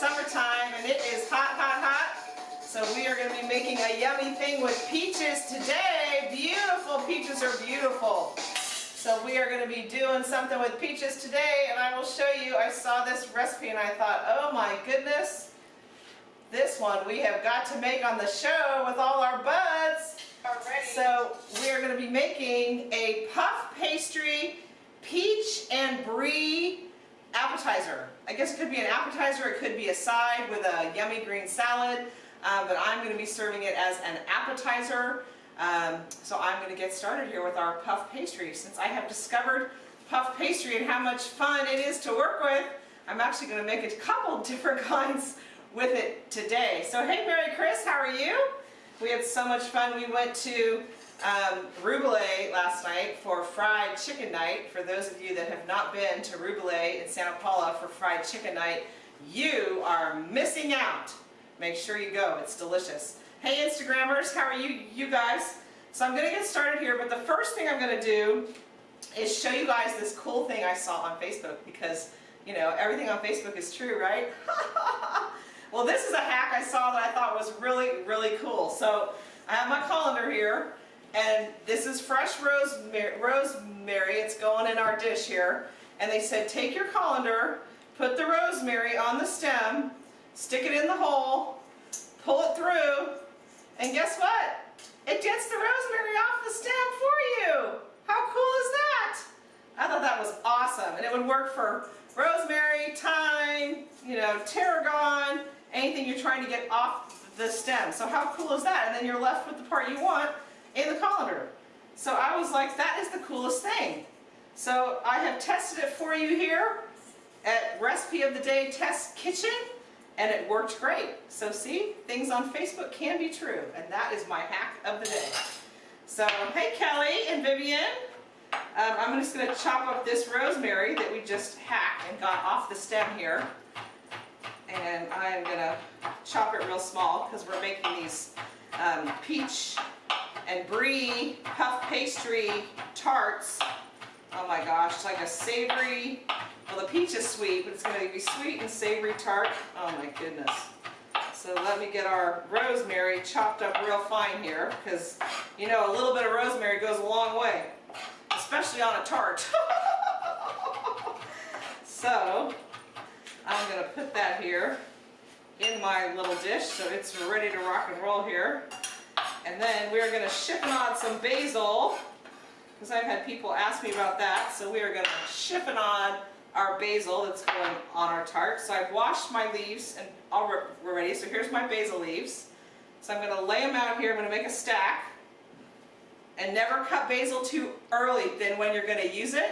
summertime and it is hot, hot, hot. So we are going to be making a yummy thing with peaches today. Beautiful peaches are beautiful. So we are going to be doing something with peaches today and I will show you. I saw this recipe and I thought, oh my goodness, this one we have got to make on the show with all our buds. So we are going to be making a puff pastry peach and brie appetizer. I guess it could be an appetizer, it could be a side with a yummy green salad, uh, but I'm going to be serving it as an appetizer. Um, so I'm going to get started here with our puff pastry. Since I have discovered puff pastry and how much fun it is to work with, I'm actually going to make a couple different kinds with it today. So hey Mary Chris, how are you? We had so much fun. We went to um, last night for fried chicken night. For those of you that have not been to Ruboulet in Santa Paula for fried chicken night, you are missing out. Make sure you go. It's delicious. Hey Instagrammers, how are you, you guys? So I'm going to get started here, but the first thing I'm going to do is show you guys this cool thing I saw on Facebook because, you know, everything on Facebook is true, right? Well, this is a hack I saw that I thought was really, really cool. So I have my colander here, and this is fresh rosemary, rosemary. It's going in our dish here. And they said, take your colander, put the rosemary on the stem, stick it in the hole, pull it through, and guess what? It gets the rosemary off the stem for you. How cool is that? I thought that was awesome. And it would work for rosemary, thyme, you know, tarragon, anything you're trying to get off the stem. So how cool is that? And then you're left with the part you want in the colander. So I was like, that is the coolest thing. So I have tested it for you here at Recipe of the Day Test Kitchen, and it worked great. So see, things on Facebook can be true, and that is my hack of the day. So, hey Kelly and Vivian. Um, I'm just going to chop up this rosemary that we just hacked and got off the stem here and I am going to chop it real small because we're making these um, peach and brie puff pastry tarts. Oh my gosh, it's like a savory, well the peach is sweet, but it's going to be sweet and savory tart. Oh my goodness. So let me get our rosemary chopped up real fine here because you know a little bit of rosemary goes a long way, especially on a tart. so I'm going to put that here in my little dish so it's ready to rock and roll here. And then we're going to chiffonade some basil because I've had people ask me about that. So we are going to chiffonade our basil that's going on our tart. So I've washed my leaves and all we're ready. So here's my basil leaves. So I'm going to lay them out here. I'm going to make a stack. And never cut basil too early than when you're going to use it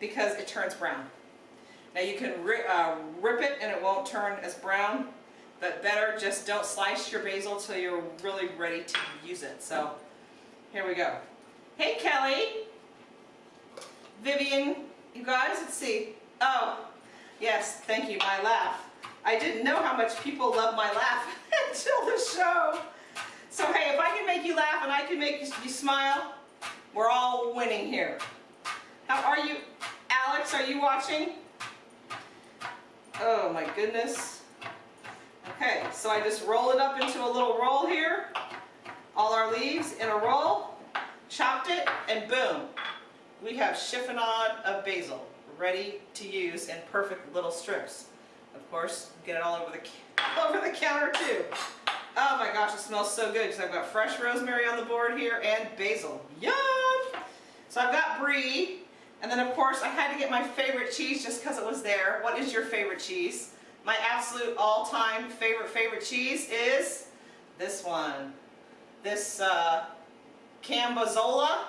because it turns brown. Now you can ri uh, rip it and it won't turn as brown, but better just don't slice your basil till you're really ready to use it. So here we go. Hey Kelly, Vivian, you guys, let's see. Oh, yes, thank you, my laugh. I didn't know how much people love my laugh until the show. So hey, if I can make you laugh and I can make you smile, we're all winning here. How are you? Alex, are you watching? Oh my goodness. Okay, so I just roll it up into a little roll here. All our leaves in a roll, chopped it, and boom. We have chiffonade of basil ready to use in perfect little strips. Of course, get it all over the, over the counter too. Oh my gosh, it smells so good because I've got fresh rosemary on the board here and basil. Yum! So I've got brie, and then of course I had to get my favorite cheese just because it was there. What is your favorite cheese? My absolute all-time favorite favorite cheese is this one. This uh, Cambozola.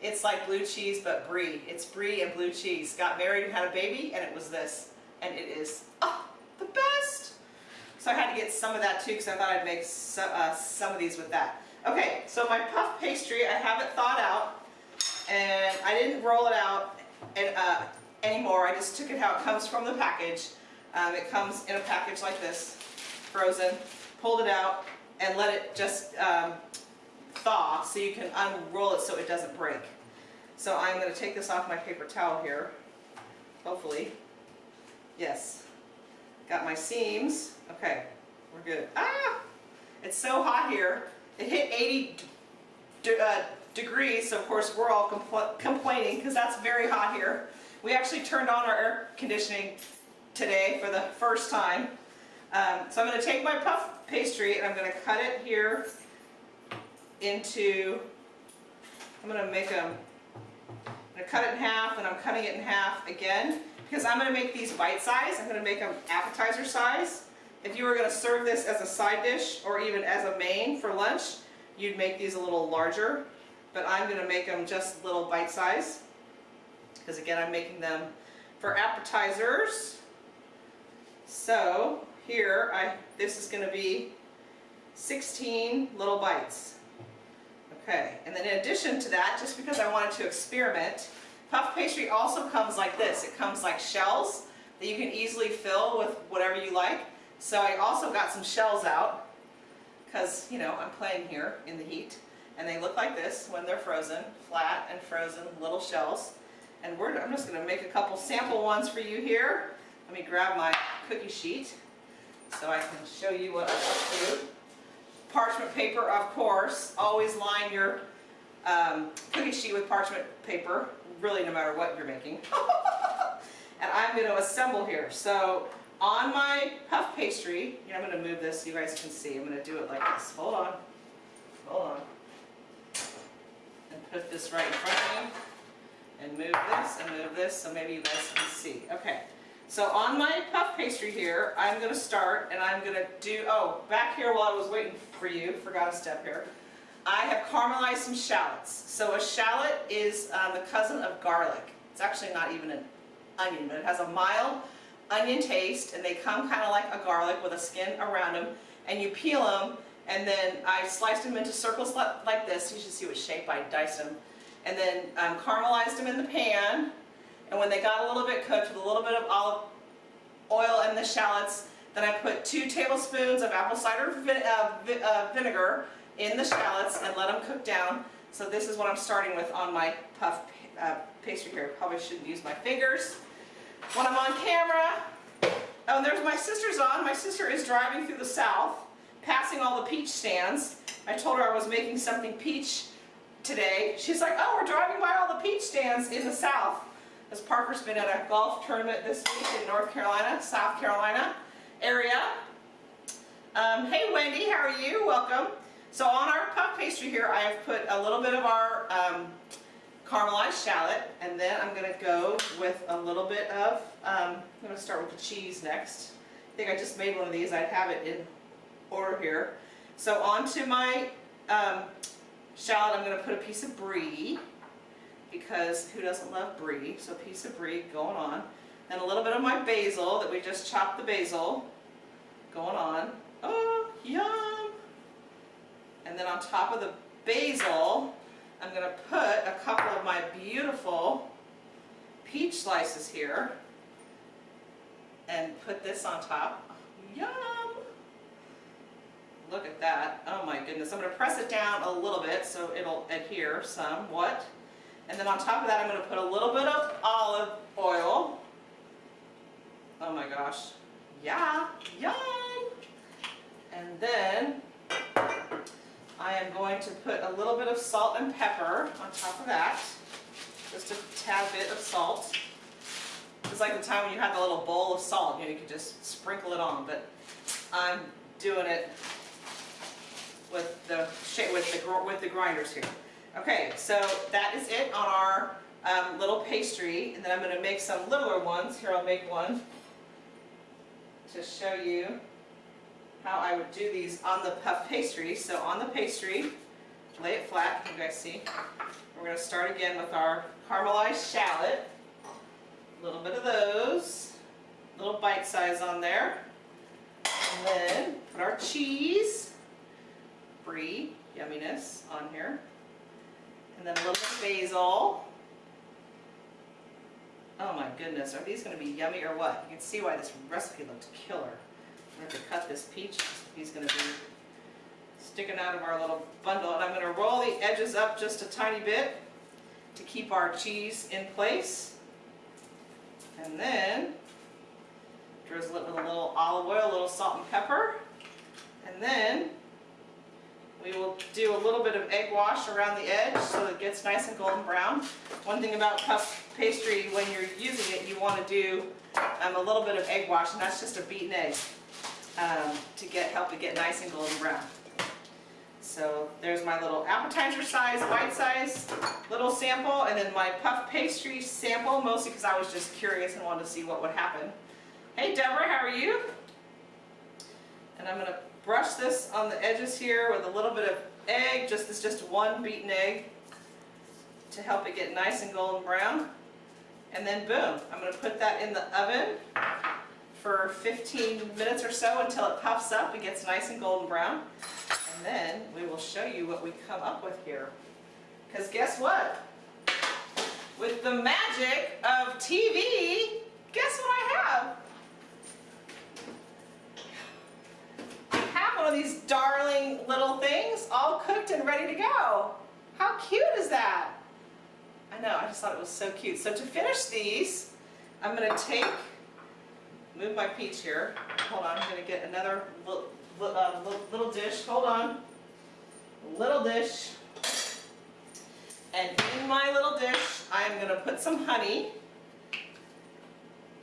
It's like blue cheese but brie. It's brie and blue cheese. Got married and had a baby and it was this. And it is oh, the best. So I had to get some of that too because I thought I'd make so, uh, some of these with that. Okay, so my puff pastry, I have it thawed out and I didn't roll it out and, uh, anymore. I just took it how it comes from the package. Um, it comes in a package like this, frozen. Pulled it out and let it just um, thaw so you can unroll it so it doesn't break. So I'm gonna take this off my paper towel here, hopefully. Yes. Got my seams. Okay, we're good. Ah! It's so hot here. It hit 80 de uh, degrees, so of course we're all compl complaining because that's very hot here. We actually turned on our air conditioning today for the first time. Um, so I'm going to take my puff pastry and I'm going to cut it here into, I'm going to make them, I'm going to cut it in half and I'm cutting it in half again because I'm going to make these bite size. I'm going to make them appetizer size. If you were going to serve this as a side dish or even as a main for lunch, you'd make these a little larger. But I'm going to make them just little bite size because again I'm making them for appetizers. So here, I this is going to be 16 little bites. Okay, and then in addition to that, just because I wanted to experiment, puff pastry also comes like this. It comes like shells that you can easily fill with whatever you like. So I also got some shells out because, you know, I'm playing here in the heat. And they look like this when they're frozen, flat and frozen little shells. And I'm just going to make a couple sample ones for you here. Let me grab my cookie sheet so I can show you what I'm up to. Parchment paper, of course. Always line your um, cookie sheet with parchment paper, really no matter what you're making. and I'm going to assemble here. So on my puff pastry, I'm going to move this so you guys can see. I'm going to do it like this. Hold on. Hold on. And put this right in front of me. And move this and move this so maybe you guys can see. Okay. So on my puff pastry here, I'm going to start and I'm going to do, oh, back here while I was waiting for you, forgot a step here. I have caramelized some shallots. So a shallot is um, the cousin of garlic. It's actually not even an onion, but it has a mild onion taste and they come kind of like a garlic with a skin around them and you peel them and then I sliced them into circles like this. You should see what shape I diced them. And then um, caramelized them in the pan and when they got a little bit cooked with a little bit of olive oil and the shallots, then I put two tablespoons of apple cider uh, vi uh, vinegar in the shallots and let them cook down. So this is what I'm starting with on my puff uh, pastry here. Probably shouldn't use my fingers when I'm on camera. Oh, and there's my sister's on. My sister is driving through the south, passing all the peach stands. I told her I was making something peach today. She's like, oh, we're driving by all the peach stands in the south as Parker's been at a golf tournament this week in North Carolina, South Carolina area. Um, hey Wendy, how are you? Welcome. So on our puff pastry here, I have put a little bit of our um, caramelized shallot, and then I'm going to go with a little bit of, um, I'm going to start with the cheese next. I think I just made one of these. I'd have it in order here. So onto my um, shallot, I'm going to put a piece of brie because who doesn't love brie? So a piece of brie going on. And a little bit of my basil that we just chopped the basil going on. Oh, yum! And then on top of the basil, I'm going to put a couple of my beautiful peach slices here and put this on top. Yum! Look at that. Oh my goodness. I'm going to press it down a little bit so it'll adhere somewhat. And then on top of that, I'm going to put a little bit of olive oil. Oh my gosh. Yeah, yum! And then I am going to put a little bit of salt and pepper on top of that. Just a tad bit of salt. It's like the time when you had the little bowl of salt, you know, you could just sprinkle it on, but I'm doing it with the with the with the grinders here. Okay, so that is it on our um, little pastry, and then I'm going to make some littler ones. Here, I'll make one to show you how I would do these on the puff pastry. So on the pastry, lay it flat, you guys see. We're going to start again with our caramelized shallot. A little bit of those, little bite size on there. And then put our cheese, brie, yumminess on here. And then a little basil. Oh my goodness, are these going to be yummy or what? You can see why this recipe looked killer. I'm going to cut this peach. He's going to be sticking out of our little bundle. And I'm going to roll the edges up just a tiny bit. to keep our cheese in place. And then drizzle it with a little olive oil, a little salt and pepper. And then we will do a little bit of egg wash around the edge so it gets nice and golden brown. One thing about puff pastry, when you're using it, you want to do um, a little bit of egg wash, and that's just a beaten egg um, to get help it get nice and golden brown. So there's my little appetizer size, bite size little sample, and then my puff pastry sample, mostly because I was just curious and wanted to see what would happen. Hey Deborah, how are you? And I'm going to brush this on the edges here with a little bit of egg, just this just one beaten egg to help it get nice and golden brown. And then boom, I'm going to put that in the oven for 15 minutes or so until it puffs up and gets nice and golden brown. And then we will show you what we come up with here. Because guess what? With the magic of TV, guess what I have? I have one of these darling little things all cooked and ready to go. How cute is that? I know, I just thought it was so cute. So to finish these, I'm going to take, move my peach here. Hold on, I'm going to get another little, uh, little dish. Hold on. Little dish. And in my little dish, I'm going to put some honey.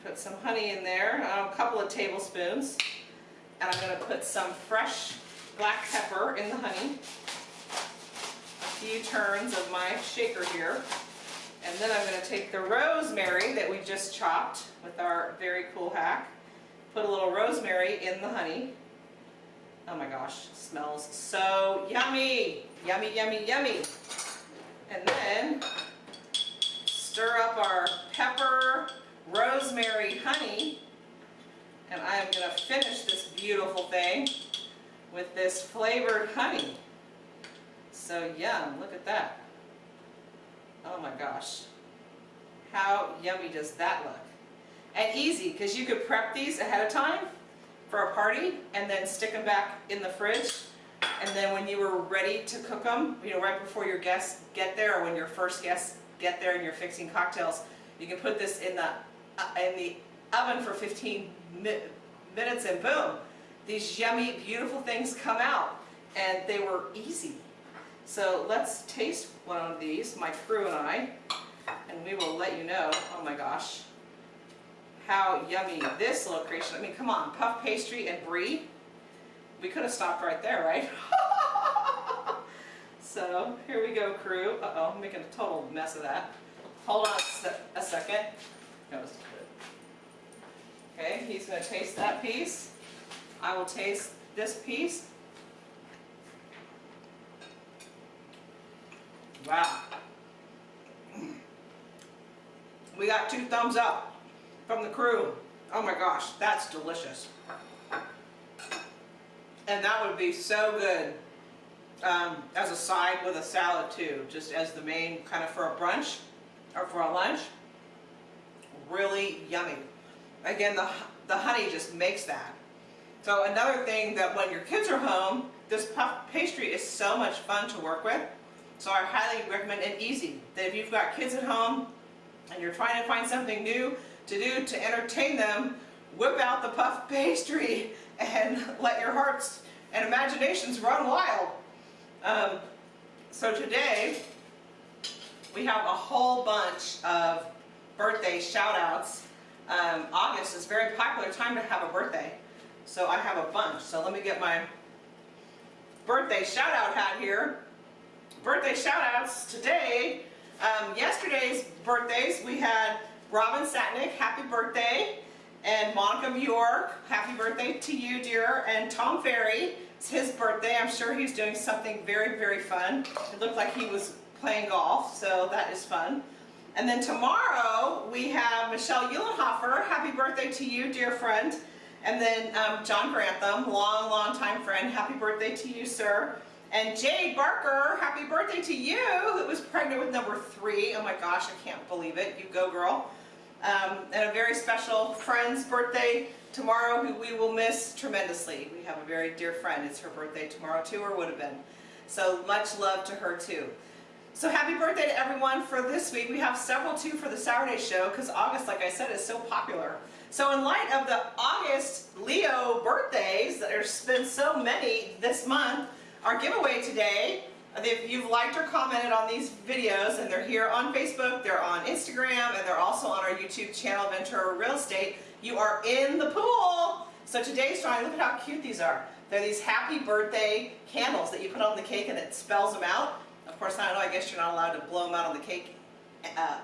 Put some honey in there, a couple of tablespoons. And I'm going to put some fresh black pepper in the honey. Few turns of my shaker here. And then I'm going to take the rosemary that we just chopped with our very cool hack. Put a little rosemary in the honey. Oh my gosh, smells so yummy. Yummy, yummy, yummy. And then stir up our pepper, rosemary, honey. And I am going to finish this beautiful thing with this flavored honey. So yum, look at that. Oh my gosh. How yummy does that look? And easy, because you could prep these ahead of time for a party and then stick them back in the fridge. And then when you were ready to cook them, you know, right before your guests get there or when your first guests get there and you're fixing cocktails, you can put this in the, uh, in the oven for 15 mi minutes and boom, these yummy, beautiful things come out. And they were easy. So let's taste one of these, my crew and I, and we will let you know, oh my gosh, how yummy this little creation, I mean, come on, puff pastry and brie. We could have stopped right there, right? so here we go, crew. Uh-oh, I'm making a total mess of that. Hold on a second. Good. Okay, he's going to taste that piece. I will taste this piece. Wow. We got two thumbs up from the crew. Oh my gosh, that's delicious. And that would be so good um, as a side with a salad too, just as the main kind of for a brunch or for a lunch. Really yummy. Again, the, the honey just makes that. So another thing that when your kids are home, this puff pastry is so much fun to work with. So I highly recommend it easy. That if you've got kids at home and you're trying to find something new to do to entertain them, whip out the puff pastry and let your hearts and imaginations run wild. Um, so today, we have a whole bunch of birthday shout outs. Um, August is very popular time to have a birthday. So I have a bunch. So let me get my birthday shout out hat here. Birthday shout outs today. Um, yesterday's birthdays, we had Robin Satnick, happy birthday and Monica Bjork, happy birthday to you, dear. And Tom Ferry, it's his birthday. I'm sure he's doing something very, very fun. It looked like he was playing golf, so that is fun. And then tomorrow, we have Michelle Eulenhofer. Happy birthday to you, dear friend. And then um, John Grantham, long, long time friend. Happy birthday to you, sir. And Jade Barker, happy birthday to you, who was pregnant with number three. Oh my gosh, I can't believe it. You go, girl um, and a very special friend's birthday tomorrow who we will miss tremendously. We have a very dear friend. It's her birthday tomorrow too, or would have been. So much love to her too. So happy birthday to everyone for this week. We have several too for the Saturday show because August, like I said, is so popular. So in light of the August Leo birthdays, there's been so many this month, our giveaway today, if you've liked or commented on these videos, and they're here on Facebook, they're on Instagram, and they're also on our YouTube channel, Ventura Real Estate, you are in the pool. So today's drawing, look at how cute these are. They're these happy birthday candles that you put on the cake and it spells them out. Of course, I don't know, I guess you're not allowed to blow them out on the cake uh,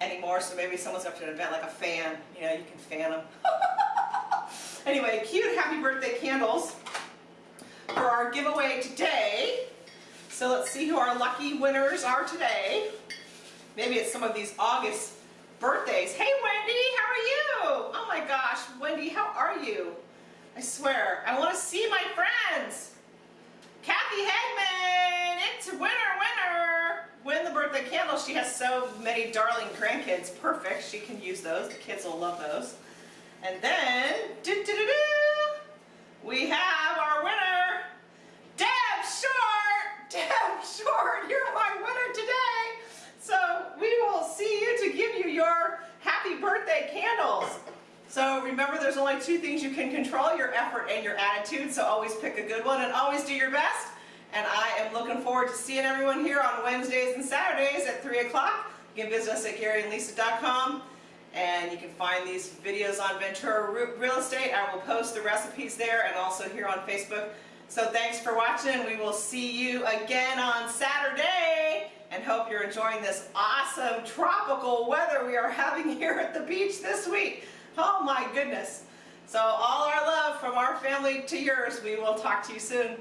anymore, so maybe someone's up to an event like a fan. You know, you can fan them. anyway, cute happy birthday candles for our giveaway today. So let's see who our lucky winners are today. Maybe it's some of these August birthdays. Hey Wendy, how are you? Oh my gosh, Wendy, how are you? I swear, I want to see my friends. Kathy Hagman, it's winner, winner. Win the birthday candle. She has so many darling grandkids. Perfect, she can use those. The kids will love those. And then, doo -doo -doo we have our winner, Deb Short. Deb Short, you're my winner today. So we will see you to give you your happy birthday candles. So remember there's two things you can control, your effort and your attitude, so always pick a good one and always do your best. And I am looking forward to seeing everyone here on Wednesdays and Saturdays at 3 o'clock. You can visit us at GaryandLisa.com and you can find these videos on Ventura Real Estate. I will post the recipes there and also here on Facebook. So thanks for watching. We will see you again on Saturday and hope you're enjoying this awesome tropical weather we are having here at the beach this week. Oh my goodness. So all our love from our family to yours. We will talk to you soon.